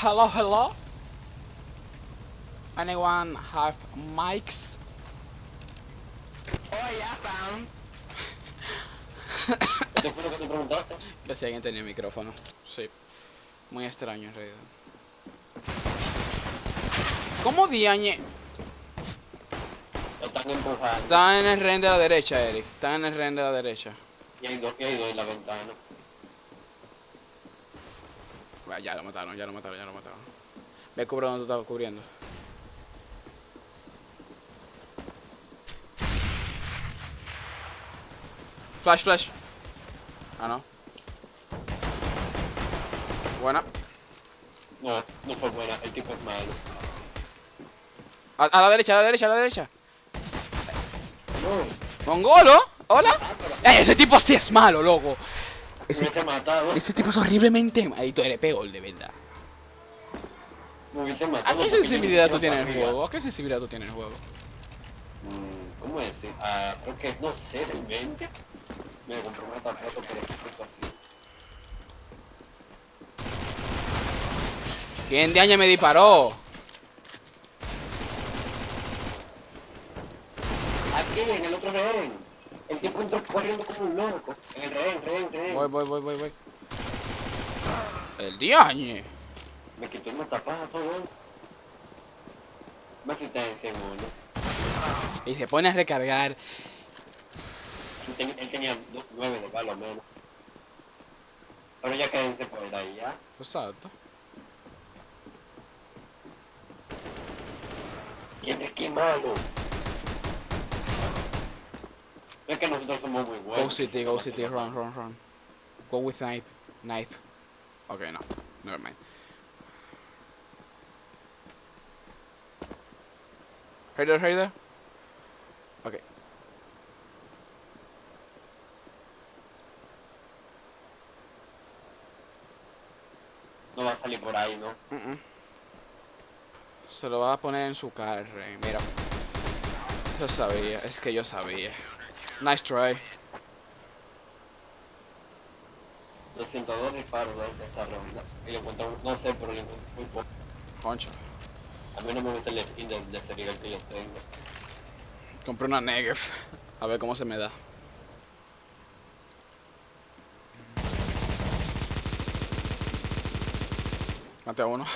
hello, hello. Anyone have mics? Oh, ya found. ¿Qué fue lo que te preguntaste? Que si alguien tenía micrófono. Sí. Muy extraño en realidad. ¿Cómo diañe? Están empujando. En el ren de la derecha, Eric. Está en el ren de la derecha. Y hay dos, y hay dos en la ventana. Bueno, ya lo mataron, ya lo mataron, ya lo mataron. Ve cubre donde tú estabas cubriendo. Flash, flash. Ah, no. Buena. No, no fue buena. El tipo es malo. A, a la derecha, a la derecha, a la derecha. No. Mongolo, hola. Eh, ese tipo sí es malo, loco. Me hubiese matado. Ese tipo es horriblemente malo. tú eres peor, de verdad. Me hubiese ¿A matado. qué porque sensibilidad tú tienes el juego? ¿A qué sensibilidad tú tienes en el juego? Mm, ¿Cómo es? Ah, creo que no sé, del 20. Me compré una tarjeta por ejemplo así. ¿Quién de año me disparó? Aquí, en el otro rehén. El tipo entró corriendo como un loco. En el rehén, rehén, rehén. Voy, voy, voy, voy, voy. El diañe. Me quitó una tapada todo. Me quité ese uno. Y se pone a recargar. Él, ten- él tenía nueve de bala menos. Pero ya quédense por ahí, ¿ya? Exacto. Tienes que malo. Es que nosotros somos muy buenos. Go city, go city, run, run, run. Go with knife. Knife. Okay, no. Never mind. Raider, Raider. Okay. No va a salir por ahí, ¿no? Mm, mm. Se lo va a poner en su cara. Mira. Yo sabía, es que yo sabía. Nice try. 202 disparos de esta ronda. Y le encuentro, no sé, pero le encuentro muy poco. Concho. A mí no me gusta el skin de, de ese nivel que yo tengo. Compré una Negev. A ver cómo se me da. Mate a uno.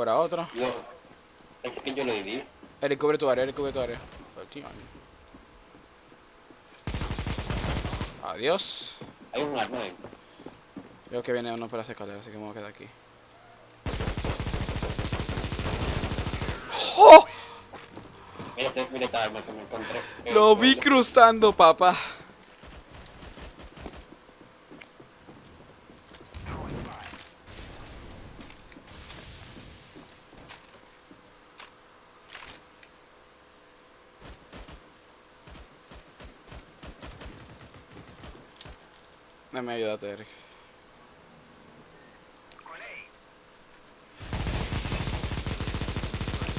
Fuera otro. Yo, ese skin yo lo di. Eric, cubre tu área, Eric, cubre tu área. Adiós. Hay un arma ahí. Veo que viene uno por las escaleras, así que me voy a quedar aquí. ¡Oh! Mira, mira esta arma que me encontré. Lo vi cruzando, papá. Dame ayúdate, Eric.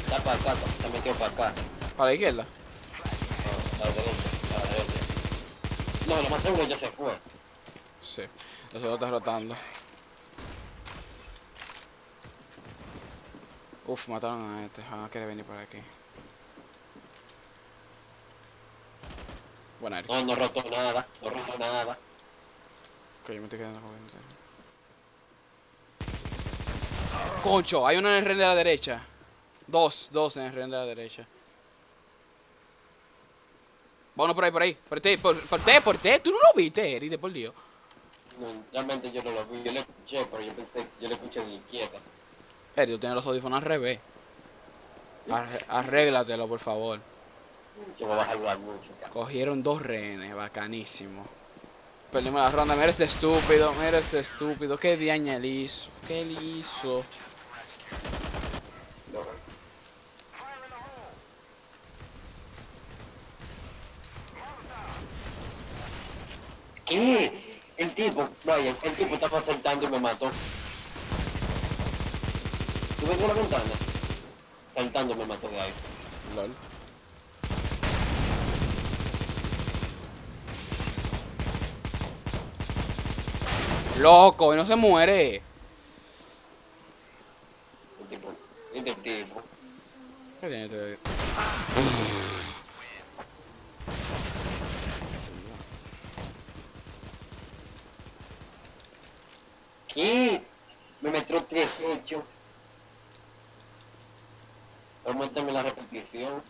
Está para acá, se metió para acá. ¿Para la izquierda? No, a la derecha, a la derecha. No, lo más seguro ya se fue. Sí. Lo segundo está rotando. Uf, mataron a este. Van a querer venir por aquí. Buena, Eric. No, no roto nada, no roto nada. Ok, yo me estoy quedando con él. Concho, hay uno en el ren de la derecha. Dos, dos en el ren de la derecha. Uno por ahí, por ahí. Por ti, por, por ti, por ti. Tú no lo viste, Eric, de por Dios. No, realmente yo no lo vi, yo le escuché, pero yo pensé, yo le escuché de la izquierda. Eric, tú tienes los audífonos al revés. Arréglatelo, por favor. Yo voy a bajar la música. Cogieron dos rehenes, bacanísimo. Perdimos la ronda, mira este estúpido, mira este estúpido. Qué diaña le hizo, qué le hizo. ¿Qué? El tipo, vaya, el tipo estaba saltando y me mató. ¿Tú ves la ventana? Saltando me mató de ahí. Lol. Loco, y no se muere. ¿Qué tiene este? ¿Qué? Me metió tres hechos. Aumentame la repetición.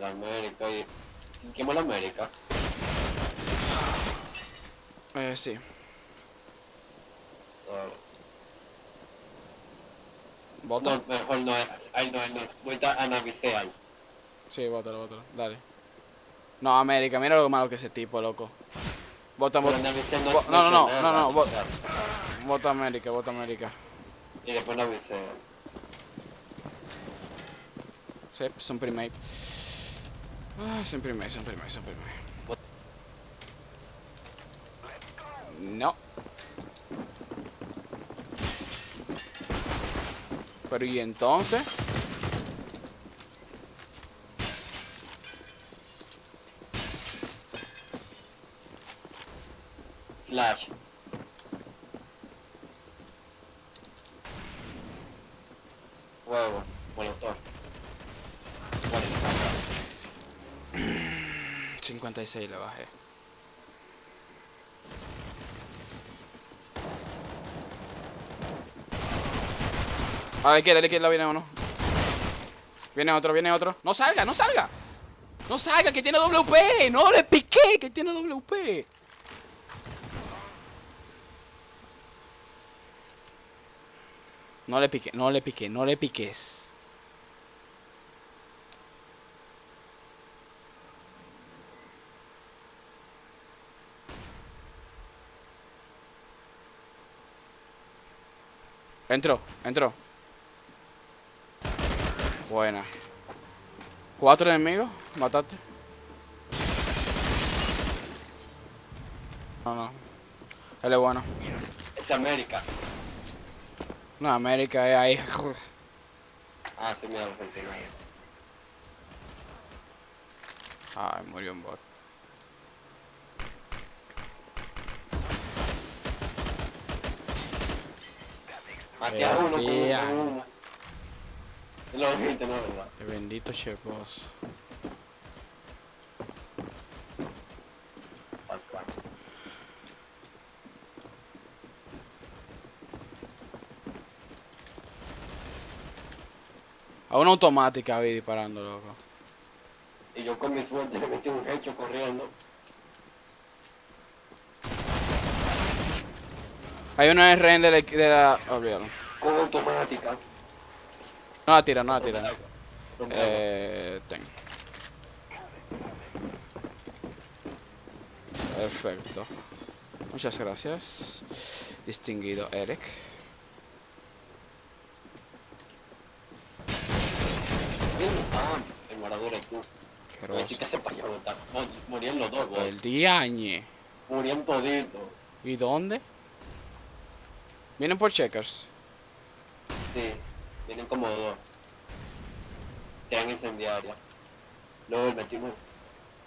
El América y... ¿Quién el América? Eh, sí. Ah, Bota. No, mejor no es. Ay, no, no. Voy a analizar. Sí, bótalo, bótalo. Dale. No, América, mira lo malo que es ese tipo, loco. Analicé Bo- no, no, no, no, no, sea, Bota América, bota América. Y después analicé. Sí, son primate. Ah, son primate, son primate, son primate. No. Pero y entonces, Flash. 56 le bajé. A la izquierda, a la izquierda viene uno. Viene otro, viene otro. No salga, no salga. No salga, que tiene WP. No le piqué, que tiene WP. No le piqué, no le piqué, no le piques. Entró, entró. Buena. Cuatro enemigos, mataste. No, no. Él es bueno. Es América. No, América es ahí. Ah, sí, mira. Ay, murió un bot. Aquí a uno, uno. Lo viste, no, verdad. El bendito chepos. A una automática vi disparando, loco. Y yo con mi suerte le metí un hecho corriendo. Hay en RN de la... De la olvídalo. Con automática. No la tira, no la tira. Eh, ten. Perfecto. Muchas gracias. Distinguido Eric. El morador es tú. No, Morían los dos. El diañe. Morían toditos. ¿Y dónde? Vienen por checkers. Sí, vienen como dos. Sean incendiarias. Luego el metimos.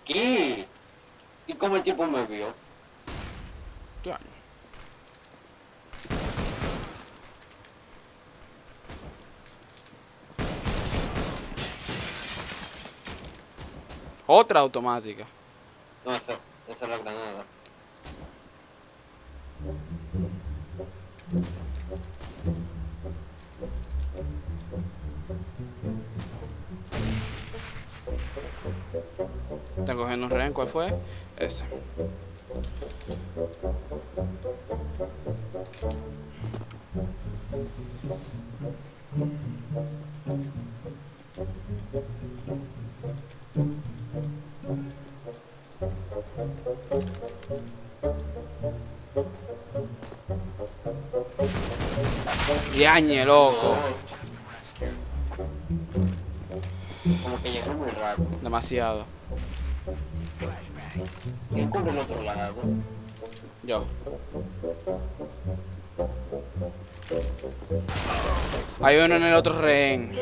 ¿Qué? ¿Y cómo el tipo me vio? Diañe. Otra automática. No, esa, esa es la granada. Están cogiendo un rehén, ¿cuál fue? Ese. Diañe, loco. Como que llegaron muy rápido. Demasiado. ¿Quién cubre el otro lado? Yo. Hay uno en el otro rehén.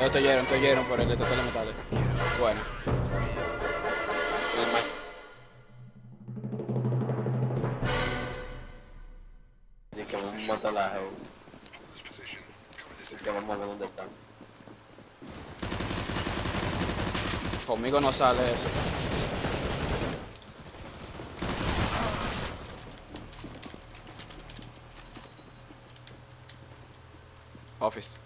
Ellos te oyeron, te oyeron por el detector de metales. Bueno. Y que que vamos a ver dónde están. Conmigo no sale eso. Office.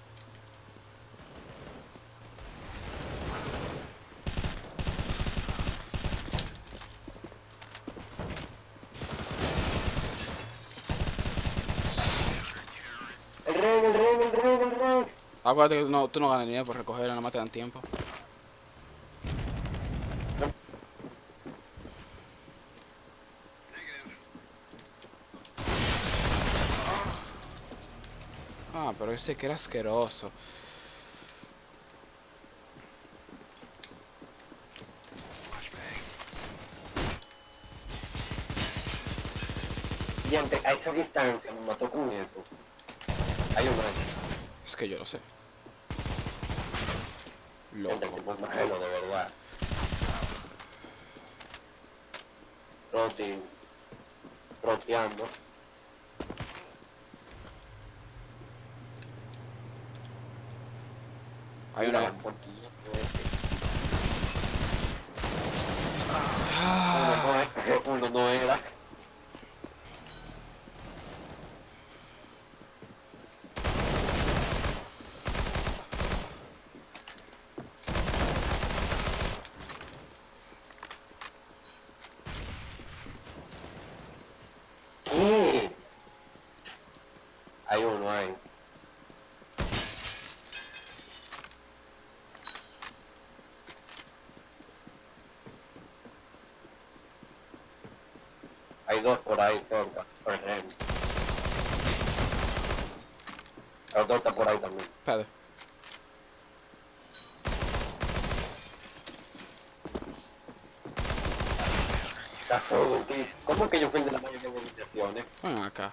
El rey, el rey, el rey, el rey. Acuérdate que no, tú no ganas ni nada por recogerla, nada más te dan tiempo. Ah, pero ese que era asqueroso. Y ante, a esa distancia me mató con eso. Hay un. Es que yo lo sé. Loco. es malo, de verdad. Roti. Roteando. Hay una. no es- Uno no era. ¿Qué? Hay uno ahí. Hay dos por ahí cerca, por el rehén. El otro está por ahí también. Espérate. ¿Cómo que yo fui el de la mayoría de movilizaciones? Ven acá.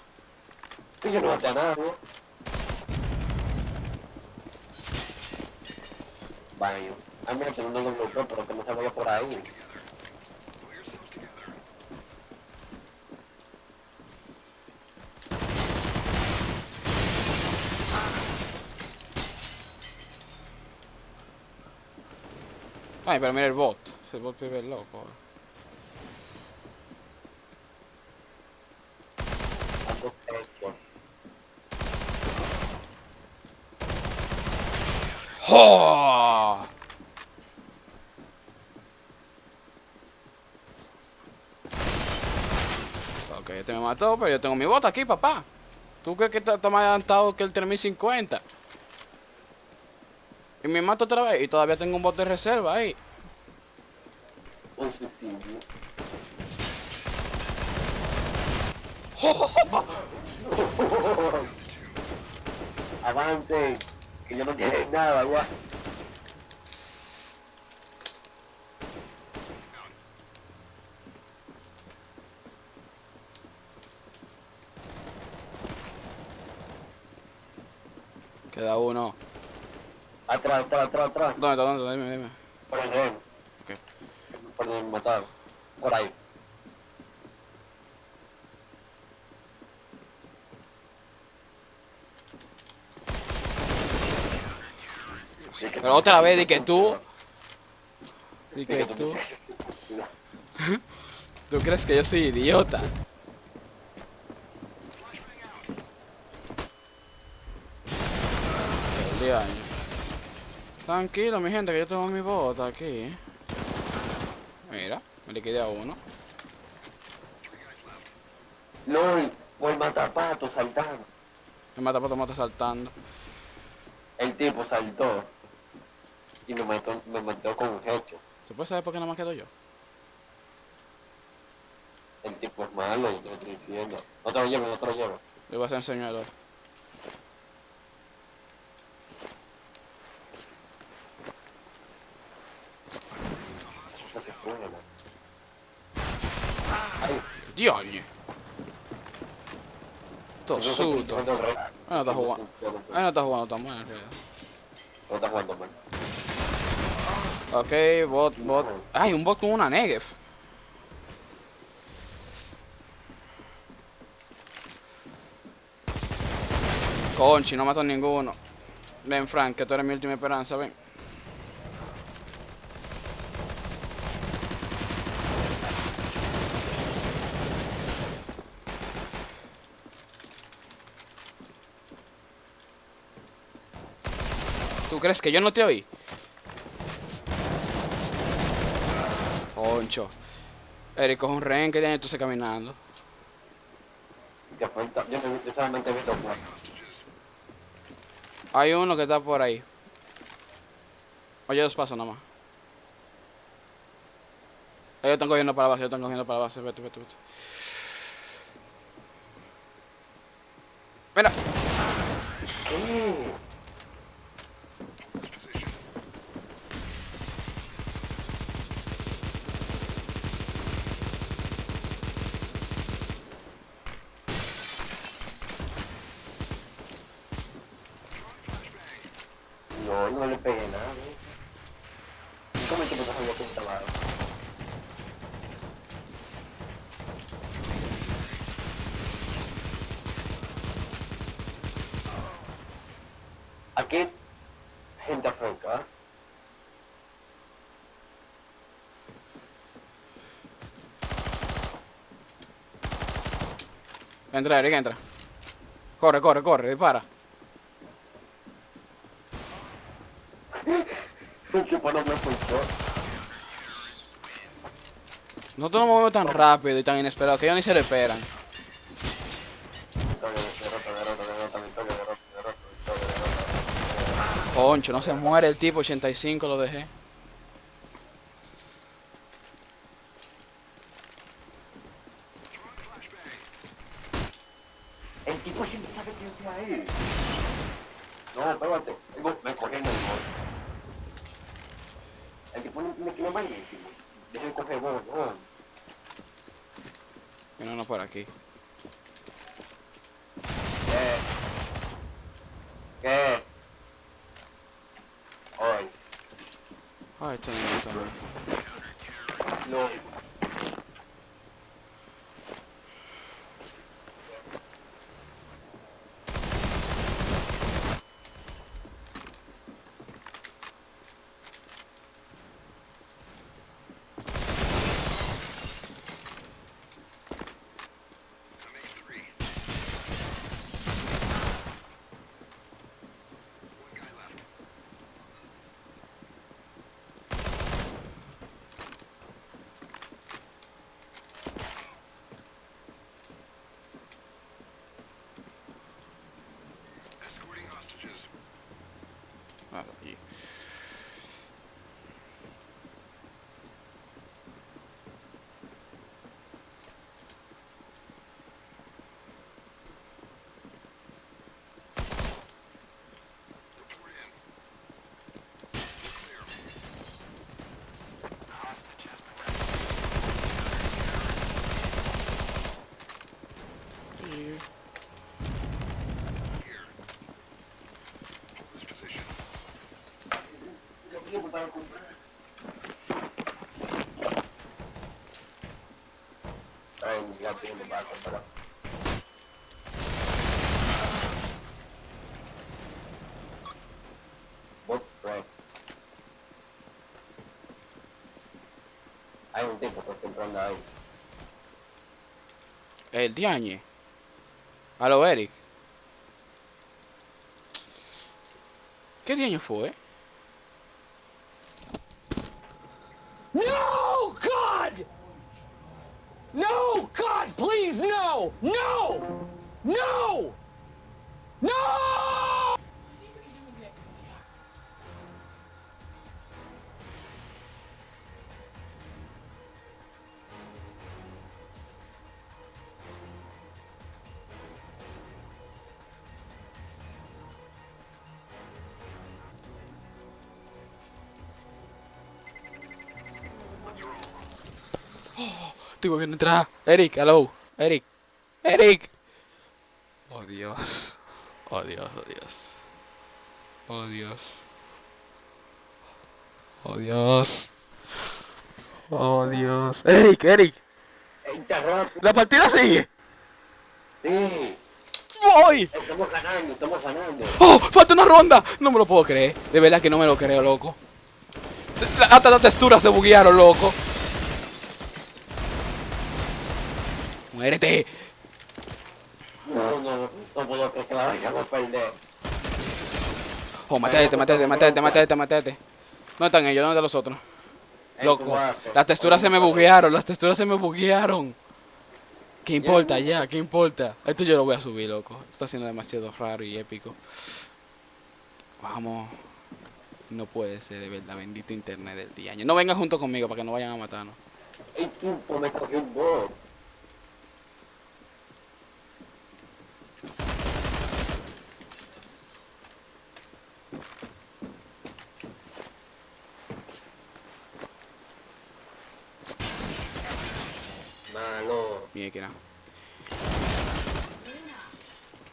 Que yo no maté a nadie. Vaya. Ah, mira, un doble shot, pero que no se vaya por ahí. Ay, pero mira el bot. Ese bot vive loco. Ando esto. ¡Oh! Ok, este me mató, pero yo tengo mi bota aquí, papá. ¿Tú crees que está más adelantado que el 3050? Y me mato otra vez y todavía tengo un bot de reserva ahí. Un suicidio. Avance, que yo no tiene nada ya. Queda uno. Atrás, atrás, atrás, atrás. ¿Dónde está? ¿Dónde está? Dime, dime. Por el rehén. Ok. Por donde me mataron. Por ahí. Sí, que- Pero otra vez, di que tú. Di que tú- tú. ¿Tú crees que yo soy idiota? Diaño. Tranquilo, mi gente, que yo tengo mi bota aquí. Mira, me liquidé a uno. LOL, por matapato saltando. Me mata pato, mata saltando. El tipo saltó. Y me mató, me mató con un hecho. ¿Se puede saber por qué nada más quedo yo? El tipo es malo, yo te lo estoy diciendo. No te lo llevo, no te lo llevo. Le voy a enseñar se suena, te- Ah, no está jugando. Ah, no está jugando tan mal. No está jugando mal. Ok, bot, bot. Ay, un bot con una Negev. Conchi, no mató a ninguno. Ven, Frank, que tú eres mi última esperanza, ven. Crees que yo no te oí? Concho. Eric, coge un rehén que tiene tú caminando. Yo, no- yo solamente he visto cuatro. Hay uno que está por ahí. Oye, dos pasos nada más. Ellos están cogiendo para la base, ellos están cogiendo para la base. Vete, vete, vete. Mira. ¿Qué? No, no le pegué nada. ¿eh? ¿Cómo el tipo no sabía que estaba ahí? Aquí, gente afuera. Entra, Eric, entra. Corre, corre, corre, dispara. Me escuchó. Nosotros nos movemos tan rápido y tan inesperado que ellos ni se lo esperan. Concho, no se muere el tipo, 85 lo dejé. El tipo siempre sabe que yo estoy ahí. No, espérate. El gol- Me cogí en el gol. El tipo no me quiere malísimo. Deja de coger gol, no. Viene uno por aquí. ¿Qué? ¿Qué? Hoy. Ay, este niño también. No. Ah, allí. Hay un tipo que está entrando ahí. El diañe. Aló, Eric. ¿Qué diaño fue? No, Estoy volviendo a entrar. Eric, hello. Eric. Eric. Oh Dios. Oh Dios, oh Dios. Oh Dios. Oh Dios. Oh Dios. Eric, Eric. La partida sigue. Sí, Voy. estamos ganando, estamos ganando. ¡Oh! ¡Falta una ronda! No me lo puedo creer. De verdad que no me lo creo, loco. Hasta las texturas se buguearon, loco. Perder. Oh, matete, matete, matete, matete, matete. ¿Dónde están ellos? ¿Dónde están los otros? Loco. Las texturas se me buguearon, las texturas se me buguearon. ¿Qué importa ya? ¿Qué importa? Esto yo lo voy a subir, loco. Esto está siendo demasiado raro y épico. Vamos. No puede ser, de verdad. Bendito internet del día. No vengan junto conmigo para que no vayan a matarnos. Malo, Mira que no.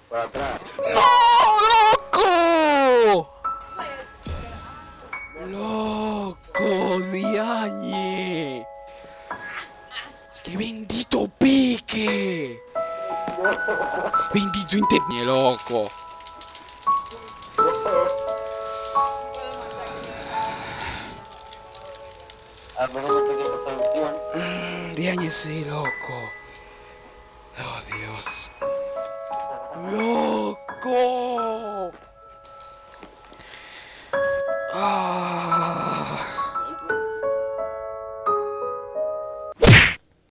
por atrás. ¡No, loco! ¡Loco, diañe! ¡Qué bendito pique! ¡Bendito internet, loco! Al menos no tenía resolución. Mm, loco. Oh, Dios. ¡Loco!